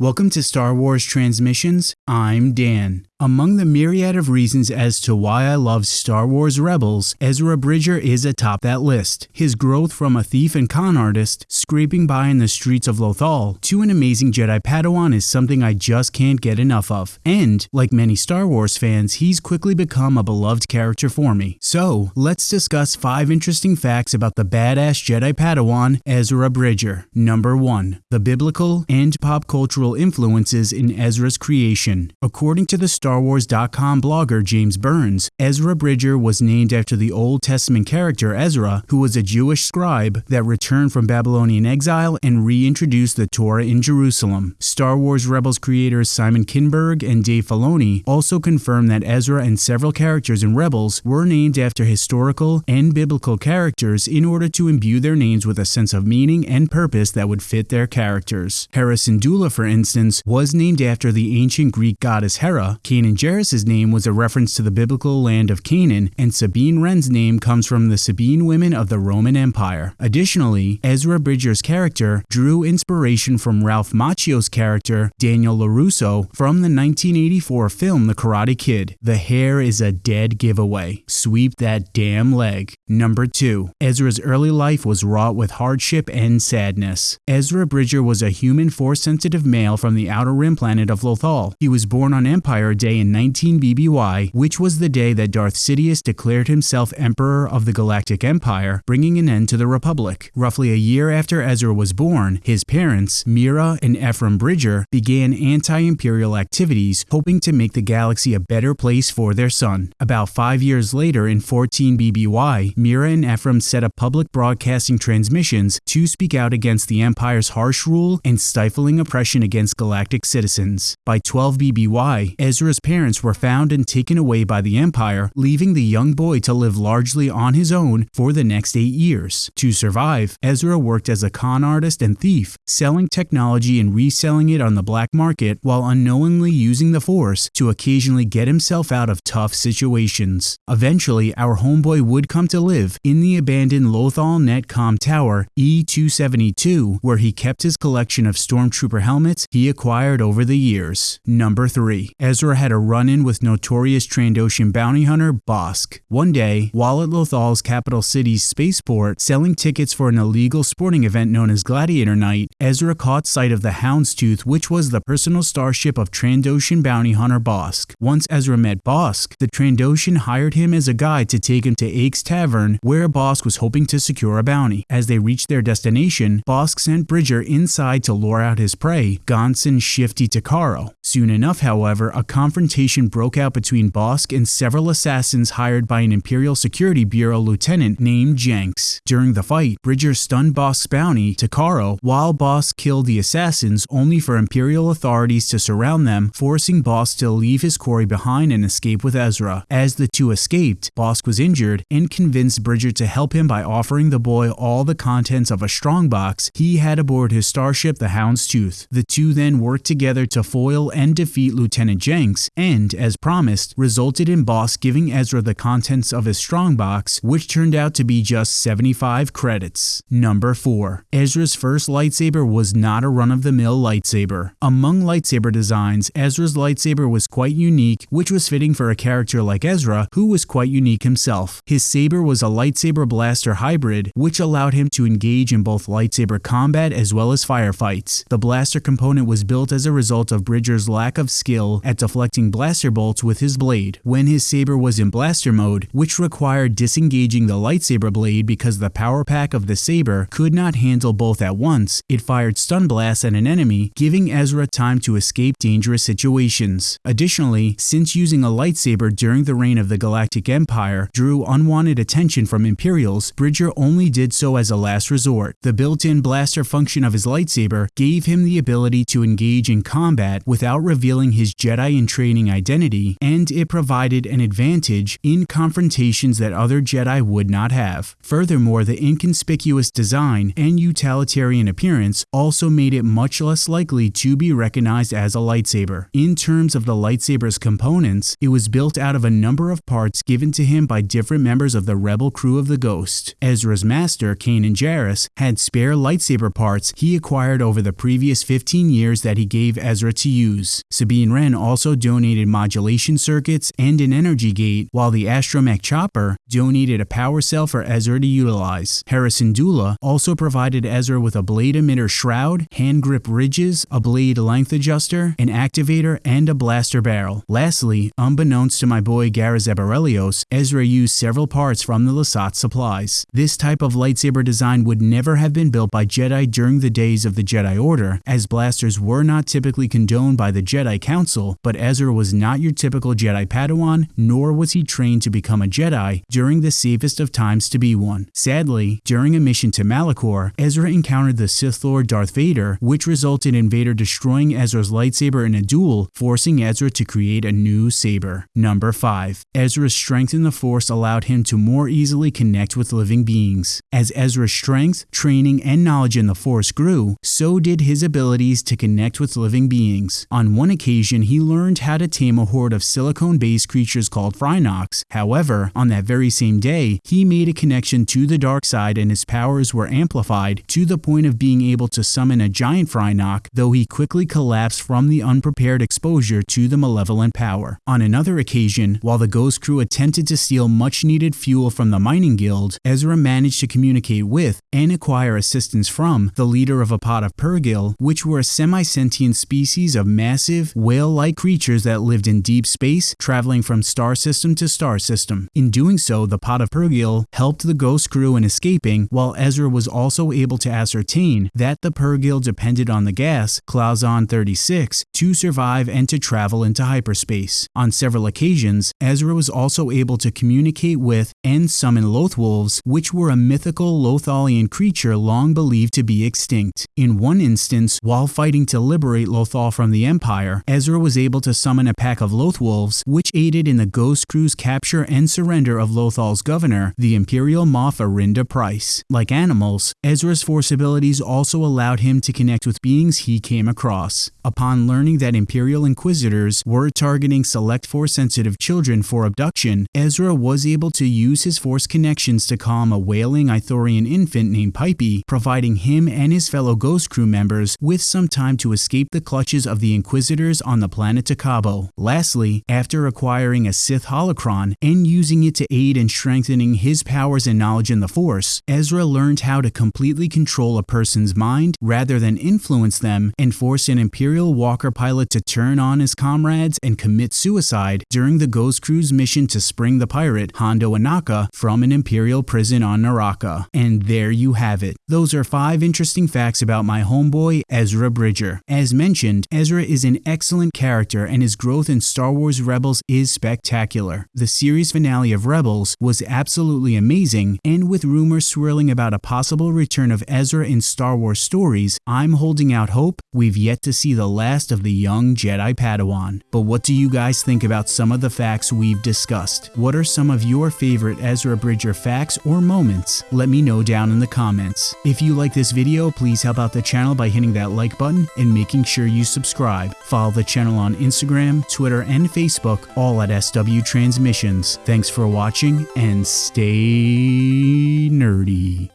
Welcome to Star Wars Transmissions. I'm Dan. Among the myriad of reasons as to why I love Star Wars Rebels, Ezra Bridger is atop that list. His growth from a thief and con artist, scraping by in the streets of Lothal, to an amazing Jedi Padawan is something I just can't get enough of. And, like many Star Wars fans, he's quickly become a beloved character for me. So, let's discuss 5 interesting facts about the badass Jedi Padawan, Ezra Bridger. Number 1. The biblical and pop cultural influences in Ezra's creation. According to the Star StarWars.com blogger James Burns, Ezra Bridger was named after the Old Testament character Ezra, who was a Jewish scribe that returned from Babylonian exile and reintroduced the Torah in Jerusalem. Star Wars Rebels creators Simon Kinberg and Dave Filoni also confirmed that Ezra and several characters in Rebels were named after historical and biblical characters in order to imbue their names with a sense of meaning and purpose that would fit their characters. Hera Syndulla, for instance, was named after the ancient Greek goddess Hera, Kanan Jarrus' name was a reference to the biblical land of Canaan, and Sabine Wren's name comes from the Sabine women of the Roman Empire. Additionally, Ezra Bridger's character drew inspiration from Ralph Macchio's character, Daniel LaRusso, from the 1984 film The Karate Kid. The hair is a dead giveaway. Sweep that damn leg. Number 2. Ezra's early life was wrought with hardship and sadness. Ezra Bridger was a human Force-sensitive male from the outer rim planet of Lothal. He was born on Empire Day day in 19 BBY, which was the day that Darth Sidious declared himself Emperor of the Galactic Empire, bringing an end to the Republic. Roughly a year after Ezra was born, his parents, Mira and Ephraim Bridger, began anti-imperial activities, hoping to make the galaxy a better place for their son. About five years later, in 14 BBY, Mira and Ephraim set up public broadcasting transmissions to speak out against the Empire's harsh rule and stifling oppression against galactic citizens. By 12 BBY, Ezra's parents were found and taken away by the Empire, leaving the young boy to live largely on his own for the next eight years. To survive, Ezra worked as a con artist and thief, selling technology and reselling it on the black market while unknowingly using the Force to occasionally get himself out of tough situations. Eventually, our homeboy would come to live in the abandoned Lothal Netcom Tower E272, where he kept his collection of stormtrooper helmets he acquired over the years. Number 3. Ezra had had a run-in with notorious Trandoshan bounty hunter Bosk. One day, while at Lothal's capital city's spaceport selling tickets for an illegal sporting event known as Gladiator Night, Ezra caught sight of the Houndstooth which was the personal starship of Trandoshan bounty hunter Bosk. Once Ezra met Bosk, the Trandoshan hired him as a guide to take him to Ake's Tavern where Bosk was hoping to secure a bounty. As they reached their destination, Bosk sent Bridger inside to lure out his prey, Gonson Shifty Takaro. Soon enough, however, a confrontation confrontation broke out between Bosk and several assassins hired by an Imperial Security Bureau lieutenant named Jenks. During the fight, Bridger stunned Bosk's bounty, Takaro, while Bosk killed the assassins only for Imperial authorities to surround them, forcing Bosk to leave his quarry behind and escape with Ezra. As the two escaped, Bosk was injured and convinced Bridger to help him by offering the boy all the contents of a strongbox he had aboard his starship the Houndstooth. The two then worked together to foil and defeat Lieutenant Jenks, and, as promised, resulted in Bosk giving Ezra the contents of his strongbox, which turned out to be just 75 credits. Number 4. Ezra's first lightsaber was not a run-of-the-mill lightsaber. Among lightsaber designs, Ezra's lightsaber was quite unique, which was fitting for a character like Ezra, who was quite unique himself. His saber was a lightsaber blaster hybrid, which allowed him to engage in both lightsaber combat as well as firefights. The blaster component was built as a result of Bridger's lack of skill at deflecting blaster bolts with his blade when his saber was in blaster mode, which required disengaging the lightsaber blade because the power pack of the saber could not handle both at once. It fired stun blasts at an enemy, giving Ezra time to escape dangerous situations. Additionally, since using a lightsaber during the reign of the Galactic Empire drew unwanted attention from Imperials, Bridger only did so as a last resort. The built-in blaster function of his lightsaber gave him the ability to engage in combat without revealing his Jedi training identity, and it provided an advantage in confrontations that other Jedi would not have. Furthermore, the inconspicuous design and utilitarian appearance also made it much less likely to be recognized as a lightsaber. In terms of the lightsaber's components, it was built out of a number of parts given to him by different members of the rebel crew of the Ghost. Ezra's master, Kanan Jarrus, had spare lightsaber parts he acquired over the previous 15 years that he gave Ezra to use. Sabine Wren also donated modulation circuits and an energy gate, while the Astromech Chopper donated a power cell for Ezra to utilize. Hera Syndulla also provided Ezra with a blade emitter shroud, hand grip ridges, a blade length adjuster, an activator, and a blaster barrel. Lastly, unbeknownst to my boy Garazeb Orrelios, Ezra used several parts from the Lasat supplies. This type of lightsaber design would never have been built by Jedi during the days of the Jedi Order, as blasters were not typically condoned by the Jedi Council, but Ezra was not your typical Jedi Padawan, nor was he trained to become a Jedi during the safest of times to be one. Sadly, during a mission to Malachor, Ezra encountered the Sith Lord Darth Vader, which resulted in Vader destroying Ezra's lightsaber in a duel, forcing Ezra to create a new saber. Number 5. Ezra's strength in the Force allowed him to more easily connect with living beings. As Ezra's strength, training, and knowledge in the Force grew, so did his abilities to connect with living beings. On one occasion, he learned how to tame a horde of silicone-based creatures called Fyrnock. However, on that very same day, he made a connection to the dark side and his powers were amplified to the point of being able to summon a giant Fyrnock, though he quickly collapsed from the unprepared exposure to the malevolent power. On another occasion, while the Ghost crew attempted to steal much needed fuel from the mining guild, Ezra managed to communicate with and acquire assistance from the leader of a pod of Purrgil, which were a semi-sentient species of massive, whale-like creatures that lived in deep space, traveling from star system to star system. In doing so, the Pot of Purrgil helped the Ghost crew in escaping, while Ezra was also able to ascertain that the Purrgil depended on the gas, Clouzon 36, to survive and to travel into hyperspace. On several occasions, Ezra was also able to communicate with and summon Lothwolves, which were a mythical Lothalian creature long believed to be extinct. In one instance, while fighting to liberate Lothal from the Empire, Ezra was able to summon a pack of Lothwolves, which aided in the Ghost Crew's capture and surrender of Lothal's governor, the Imperial Moff Arihnda Pryce. Like animals, Ezra's force abilities also allowed him to connect with beings he came across. Upon learning that Imperial Inquisitors were targeting select Force-sensitive children for abduction, Ezra was able to use his Force connections to calm a wailing Ithorian infant named Pypey, providing him and his fellow Ghost Crew members with some time to escape the clutches of the Inquisitors on the planet Takobo. Lastly, after acquiring a Sith holocron and using it to aid in strengthening his powers and knowledge in the Force, Ezra learned how to completely control a person's mind rather than influence them and force an Imperial Walker pilot to turn on his comrades and commit suicide during the Ghost Crew's mission to spring the pirate Hondo Ohnaka from an Imperial prison on Naraka. And there you have it. Those are five interesting facts about my homeboy Ezra Bridger. As mentioned, Ezra is an excellent character and his growth in Star Wars Rebels is spectacular. The series finale of Rebels was absolutely amazing, and with rumors swirling about a possible return of Ezra in Star Wars stories, I'm holding out hope we've yet to see the last of the young Jedi Padawan. But what do you guys think about some of the facts we've discussed? What are some of your favorite Ezra Bridger facts or moments? Let me know down in the comments. If you like this video, please help out the channel by hitting that like button and making sure you subscribe. Follow the channel on Instagram, Twitter, and Facebook, all at SW Transmissions. Thanks for watching and stay nerdy.